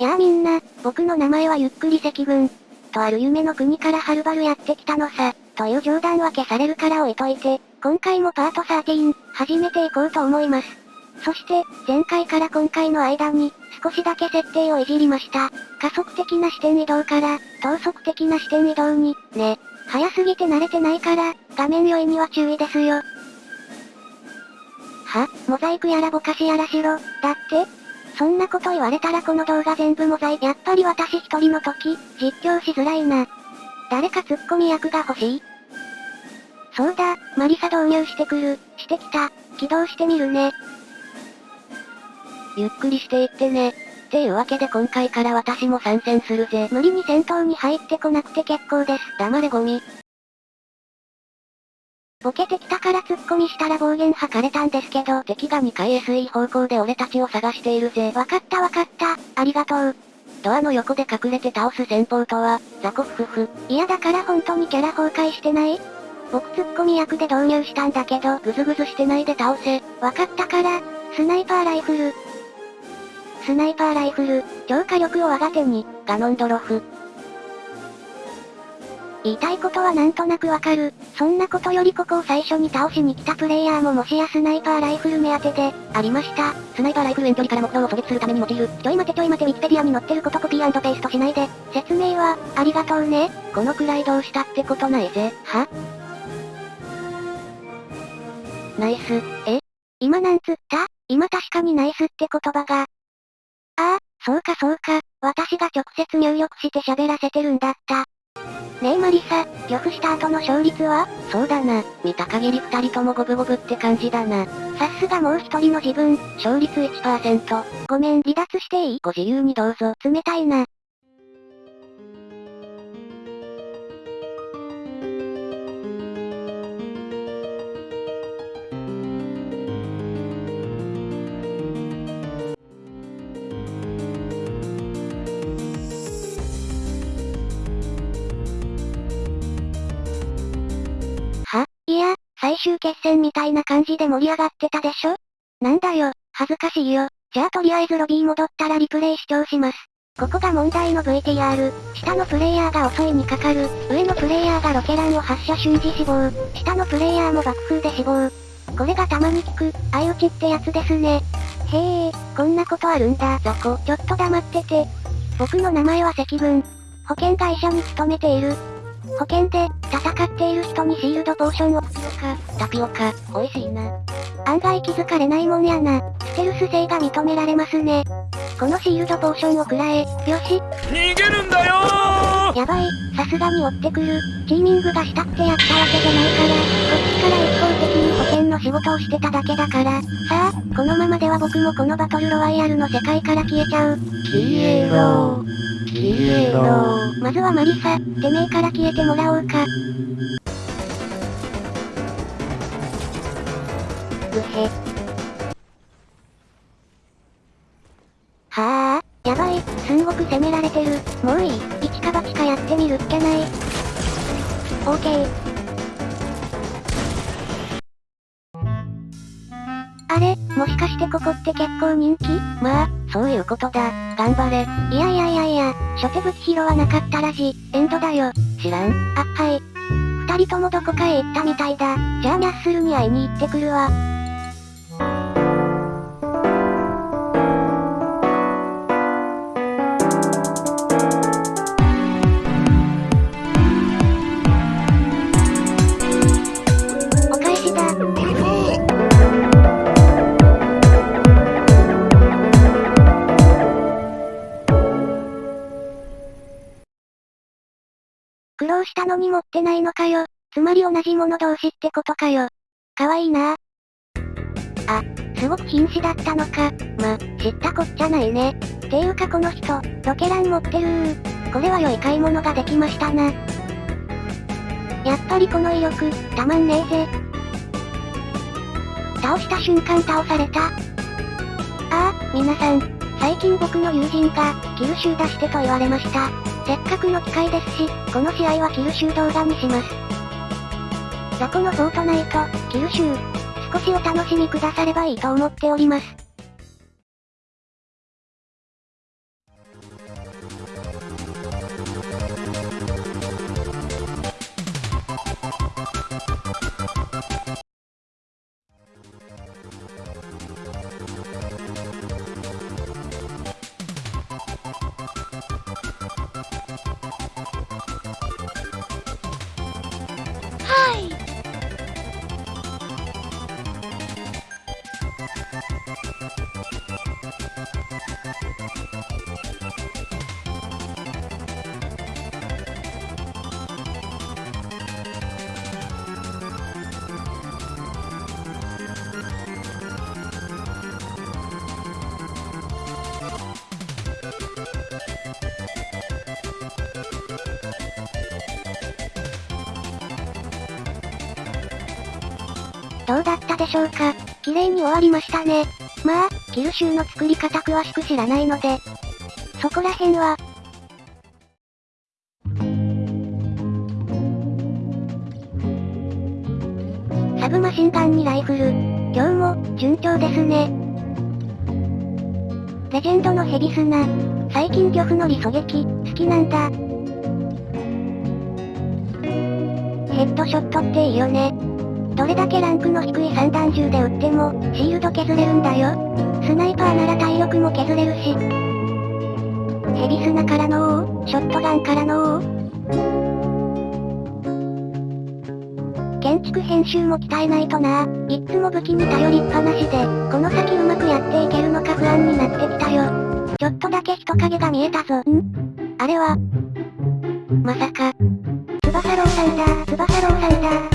やあみんな、僕の名前はゆっくり赤軍。とある夢の国からはるばるやってきたのさ、という冗談は消されるから置いといて、今回もパート13、始めていこうと思います。そして、前回から今回の間に、少しだけ設定をいじりました。加速的な視点移動から、等速的な視点移動に、ね。早すぎて慣れてないから、画面酔いには注意ですよ。はモザイクやらぼかしやらしろ、だってそんなこと言われたらこの動画全部モザイ。やっぱり私一人の時、実況しづらいな。誰かツッコミ役が欲しい？そうだ、マリサ導入してくる、してきた、起動してみるね。ゆっくりしていってね。っていうわけで今回から私も参戦するぜ。無理に戦闘に入ってこなくて結構です。黙れゴミ。ボケてきたから突っ込みしたら暴言吐かれたんですけど、敵が2階 SE 方向で俺たちを探しているぜ。わかったわかった。ありがとう。ドアの横で隠れて倒す戦法とは、ザコフフフ。いやだから本当にキャラ崩壊してない？僕ツッコミ役で導入したんだけど、ぐずぐずしてないで倒せ。わかったから、スナイパーライフル、スナイパーライフル、超火力を我が手に、ガノンドロフ。言いたいことはなんとなくわかる。そんなことよりここを最初に倒しに来たプレイヤーももしやスナイパーライフル目当てで、ありました。スナイパーライフル遠距離から木刀を狙撃するために用いる。ちょい待てちょい待てウィキペディアに載ってることコピーペーストしないで。説明は、ありがとうね。このくらいどうしたってことないぜ。は？ナイス。え？今なんつった？今確かにナイスって言葉が、ああ、そうかそうか、私が直接入力して喋らせてるんだった。ねえマリサ、漁夫した後の勝率はそうだな、見た限り二人とも五分五分って感じだな。さすがもう一人の自分、勝率1%。ごめん離脱していい？ご自由にどうぞ。冷たいな。終決戦みたいな感じで盛り上がってたでしょ？なんだよ、恥ずかしいよ。じゃあとりあえずロビー戻ったらリプレイ視聴します。ここが問題の VTR。下のプレイヤーが襲いにかかる。上のプレイヤーがロケランを発射瞬時死亡。下のプレイヤーも爆風で死亡。これがたまに効く、相打ちってやつですね。へえ、こんなことあるんだ。雑魚。ちょっと黙ってて。僕の名前は赤軍。保険会社に勤めている。保険で、戦っている人にシールドポーションを、タピオカ、美味しいな。案外気づかれないもんやな。ステルス性が認められますね。このシールドポーションを食らえ、よし。逃げるんだよやばい、さすがに追ってくる。チーミングがしたくてやったわけじゃないから、こっちから一方的に保険の仕事をしてただけだから。さあ、このままでは僕もこのバトルロワイヤルの世界から消えちゃう。消えろ消えろまずはマリサ、てめえから消えてもらおうか。うへ。はあ、やばい、すんごく攻められてる。もういい、一か八かやってみるっきゃない。オーケー。あれ、もしかしてここって結構人気？まあ、そういうことだ。頑張れ。いやいやいやいや、初手武器拾わなかったらし、エンドだよ。知らん？あ、はい。二人ともどこかへ行ったみたいだ。じゃあニャッスルに会いに行ってくるわ。たのに持ってないのかよ。つまり同じもの同士ってことかよ。かわいいなあ、すごく瀕死だったのか。ま、知ったこっちゃないね。ていうかこの人、ロケラン持ってるー。これは良い買い物ができましたな。やっぱりこの威力、たまんねえぜ。倒した瞬間倒された。ああ、皆さん、最近僕の友人が、キル集出してと言われました。せっかくの機会ですし、この試合はキル集動画にします。雑魚のフォートナイト、キル集。少しお楽しみくださればいいと思っております。どうだったでしょうか綺麗に終わりましたね。まあ、キルシューの作り方詳しく知らないので、そこら辺は、サブマシンガンにライフル。今日も、順調ですね。レジェンドのヘビスナ。最近漁夫の理狙撃、好きなんだ。ヘッドショットっていいよね。どれだけランクの低い散弾銃で撃っても、シールド削れるんだよ。スナイパーなら体力も削れるし。ヘビスナからのショットガンからの建築編集も鍛えないとな。いっつも武器に頼りっぱなしで、この先うまくやっていけるのか不安になってきたよ。ちょっとだけ人影が見えたぞ。ん？あれはまさか。翼郎さんだ、翼郎さんだ。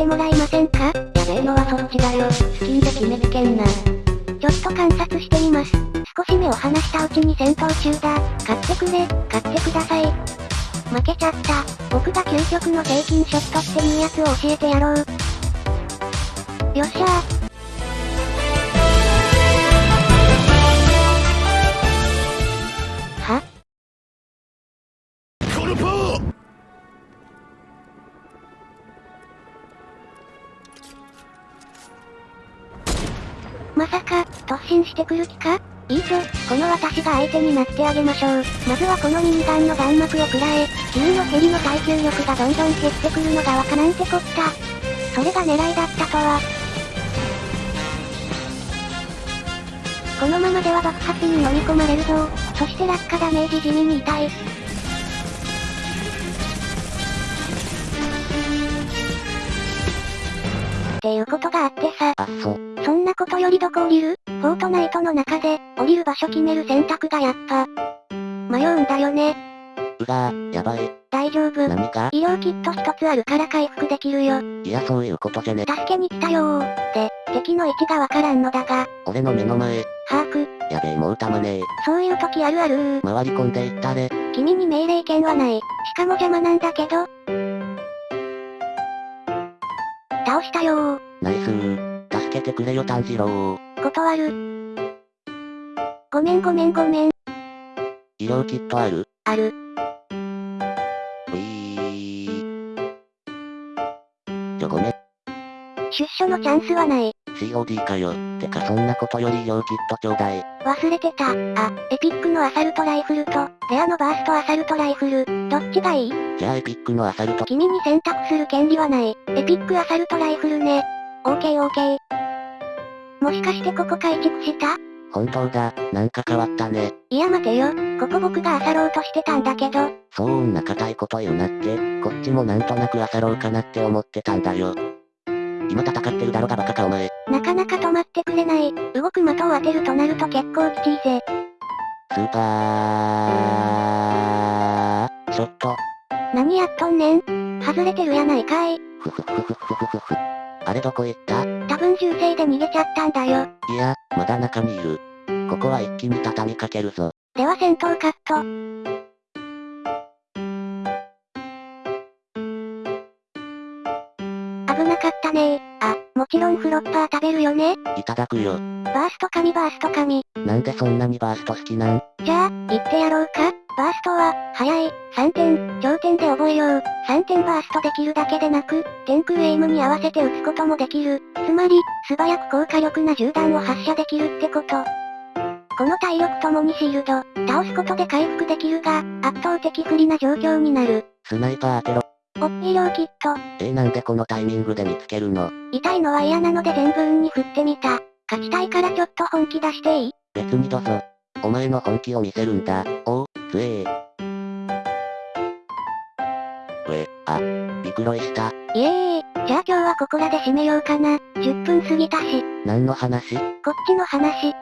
てもらえませんか？やべえのはそっちだよ。スキンで決めつけんな。ちょっと観察してみます。少し目を離したうちに戦闘中だ。買ってくれ、買ってください。負けちゃった。僕が究極の平均ショットっていうやつを教えてやろう。よっしゃー。てくる気か？いいぞ、この私が相手になってあげましょう。まずはこのミニガンの弾幕を食らえ、急のヘリの耐久力がどんどん減ってくるのがわかなんてこった。それが狙いだったとは。このままでは爆発に飲み込まれるぞ。そして落下ダメージ地味に痛い。っていうことがあってさ。あっそ。そんなことよりどこ降りる？フォートナイトの中で、降りる場所決める選択がやっぱ、迷うんだよね。うがー、やばい。大丈夫。何か？医療キット一つあるから回復できるよ。いやそういうことじゃね。助けに来たよー。で、敵の位置がわからんのだが、俺の目の前。把握。やべえもうたまねえ。そういう時あるあるー。回り込んでいったれ。君に命令権はない。しかも邪魔なんだけど。倒したよー。ナイスー。助けてくれよ炭治郎。断る。ごめんごめんごめん。医療キットあるある。ういー。ちょごめん。出所のチャンスはない。COD かよ。てかそんなことより医療キットちょうだい。忘れてた。あ、エピックのアサルトライフルと、レアのバーストアサルトライフル。どっちがいい？じゃあエピックのアサルト。君に選択する権利はない。エピックアサルトライフルね。オーケーオーケー。もしかしてここ改築した？本当だ。なんか変わったね。いや待てよ。ここ僕が漁ろうとしてたんだけど。そんな硬いこと言うなって。こっちもなんとなく漁ろうかなって思ってたんだよ。今戦ってるだろがバカかお前。なかなか止まってくれない。動く的を当てるとなると結構きついぜ。スーパー、何やっとんねん外れてるやないかい。ふふふふふふふふ。あれどこ行った？多分銃声で逃げちゃったんだよ。いや、まだ中にいる。ここは一気に畳みかけるぞ。では戦闘カット。危なかったねー。あ、もちろんフロッパー食べるよね。いただくよ。バースト神バースト神。なんでそんなにバースト好きなん？じゃあ、言ってやろうか。バーストは、速い、3点、頂点で覚えよう。3点バーストできるだけでなく、天空エイムに合わせて撃つこともできる。つまり、素早く高火力な銃弾を発射できるってこと。この体力ともにシールド、倒すことで回復できるが、圧倒的不利な状況になる。スナイパー当てろ。お、医療キット。えー、なんでこのタイミングで見つけるの？痛いのは嫌なので全部運に振ってみた。勝ちたいからちょっと本気出していい？別にどうぞ。お前の本気を見せるんだ。おう、つええ、あ、びくろいした。イエーイ。じゃあ今日はここらで締めようかな。10分過ぎたし。何の話？こっちの話。